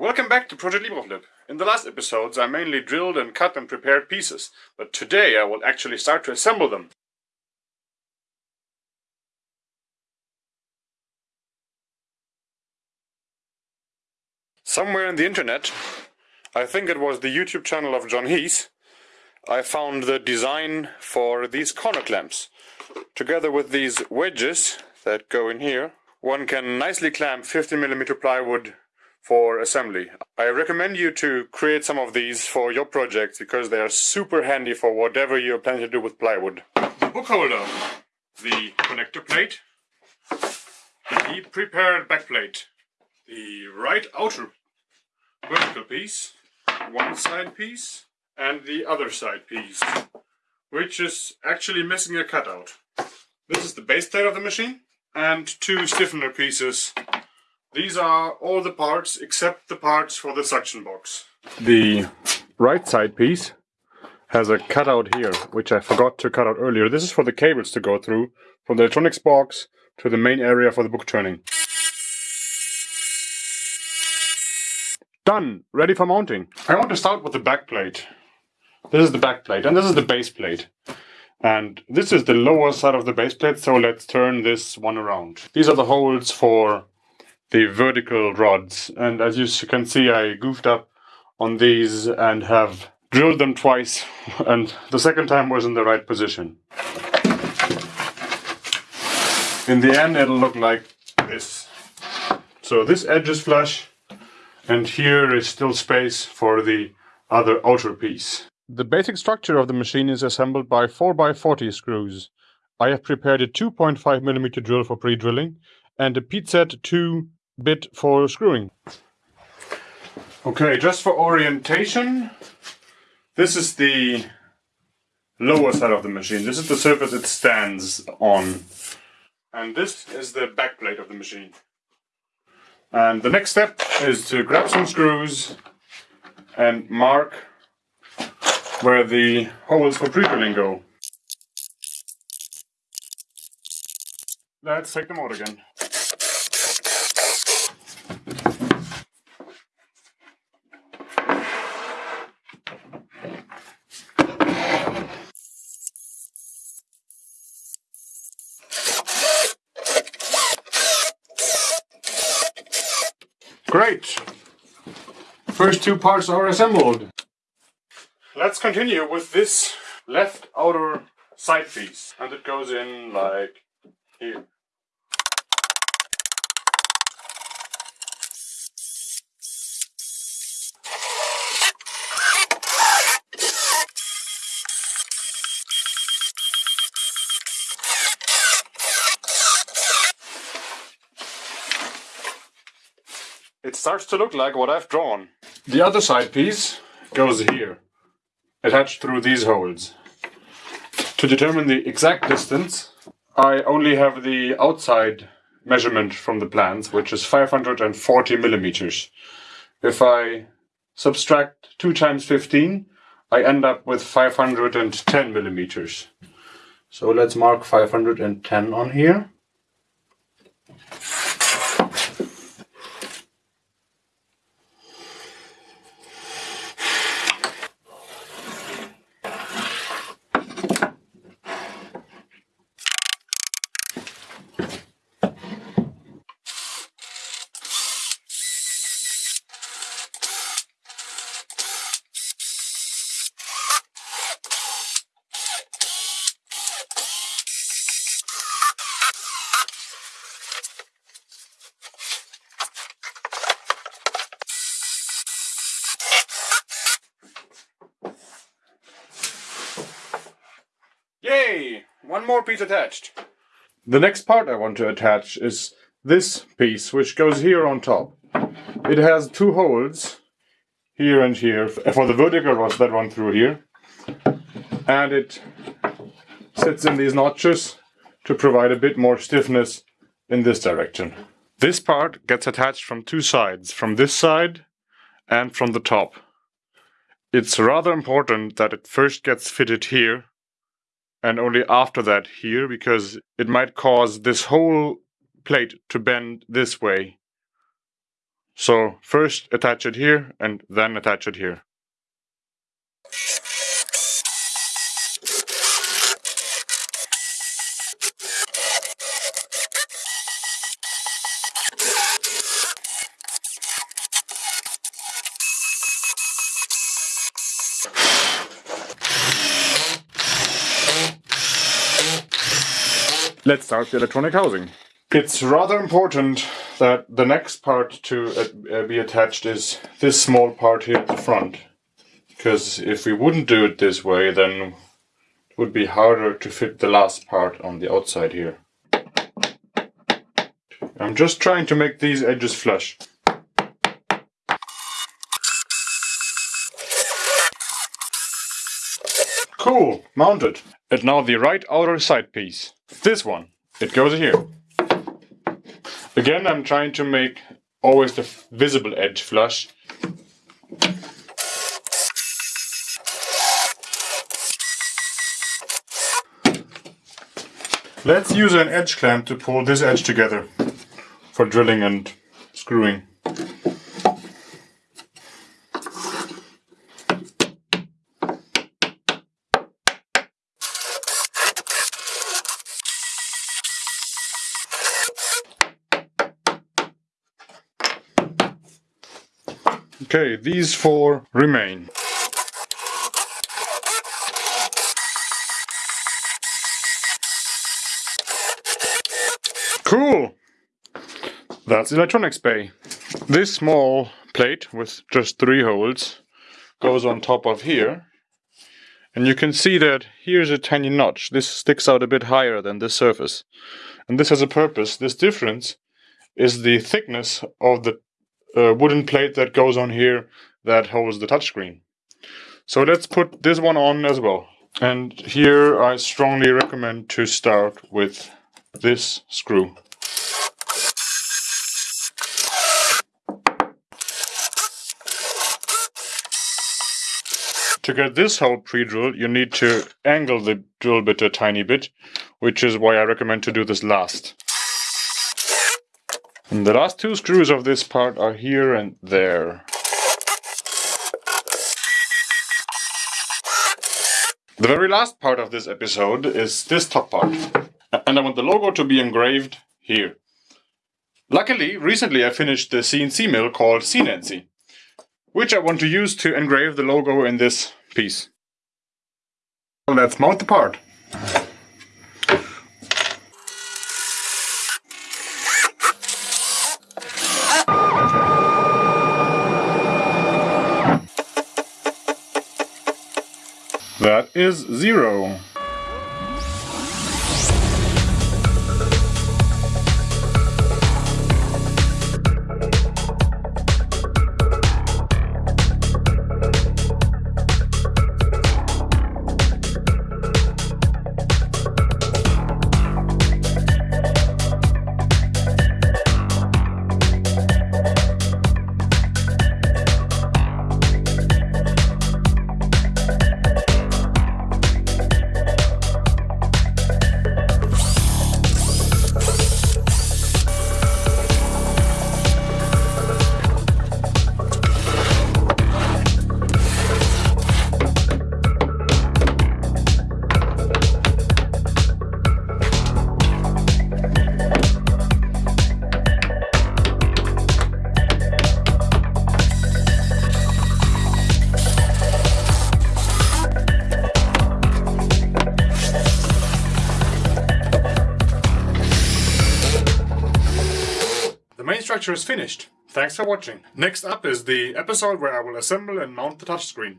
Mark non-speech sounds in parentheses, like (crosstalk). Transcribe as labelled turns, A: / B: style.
A: Welcome back to Project LibreFlip. In the last episodes I mainly drilled and cut and prepared pieces, but today I will actually start to assemble them. Somewhere in the internet, I think it was the YouTube channel of John Heisz, I found the design for these corner clamps. Together with these wedges that go in here, one can nicely clamp 50mm plywood for assembly. I recommend you to create some of these for your projects because they are super handy for whatever you're planning to do with plywood. The book holder, the connector plate, the prepared back plate, the right outer vertical piece, one side piece and the other side piece, which is actually missing a cutout. This is the base plate of the machine and two stiffener pieces these are all the parts except the parts for the suction box. The right side piece has a cutout here, which I forgot to cut out earlier. This is for the cables to go through from the electronics box to the main area for the book turning. Done! Ready for mounting. I want to start with the back plate. This is the back plate and this is the base plate. And this is the lower side of the base plate, so let's turn this one around. These are the holes for the vertical rods. And as you can see, I goofed up on these and have drilled them twice. (laughs) And the second time was in the right position. In the end, it'll look like this. So this edge is flush, and here is still space for the other outer piece. The basic structure of the machine is assembled by 4x40 screws. I have prepared a 2.5mm drill for pre-drilling and a PZet 2 bit for screwing. Okay, just for orientation, this is the lower side of the machine. This is the surface it stands on. And this is the back plate of the machine. And the next step is to grab some screws and mark where the holes for pre-drilling go. Let's take them out again. Great! First two parts are assembled. Let's continue with this left outer side piece. And it goes in like here. Starts to look like what I've drawn. The other side piece goes here, attached through these holes. To determine the exact distance, I only have the outside measurement from the plans, which is 540 millimeters. If I subtract 2 times 15, I end up with 510 millimeters. So let's mark 510 on here. Yay! One more piece attached. The next part I want to attach is this piece, which goes here on top. It has two holes, here and here, for the vertical rods that run through here. And it sits in these notches to provide a bit more stiffness in this direction. This part gets attached from two sides, from this side and from the top. It's rather important that it first gets fitted here and only after that here because it might cause this whole plate to bend this way. So first attach it here and then attach it here. Let's start the electronic housing. It's rather important that the next part to uh, be attached is this small part here at the front. Because if we wouldn't do it this way, then it would be harder to fit the last part on the outside here. I'm just trying to make these edges flush. Cool, mounted. And now the right outer side piece. This one. It goes here. Again, I'm trying to make always the visible edge flush. Let's use an edge clamp to pull this edge together for drilling and screwing. Okay, these four remain. Cool! That's electronics bay. This small plate with just three holes goes on top of here. And you can see that here's a tiny notch. This sticks out a bit higher than the surface. And this has a purpose. This difference is the thickness of the wooden plate that goes on here that holds the touchscreen. So let's put this one on as well. And here I strongly recommend to start with this screw. To get this hole pre-drilled, you need to angle the drill bit a tiny bit, which is why I recommend to do this last. And the last two screws of this part are here and there. The very last part of this episode is this top part. And I want the logo to be engraved here. Luckily, recently I finished the CNC mill called CNC, which I want to use to engrave the logo in this piece. Let's mount the part. That is zero. Structure is finished. Thanks for watching. Next up is the episode where I will assemble and mount the touchscreen.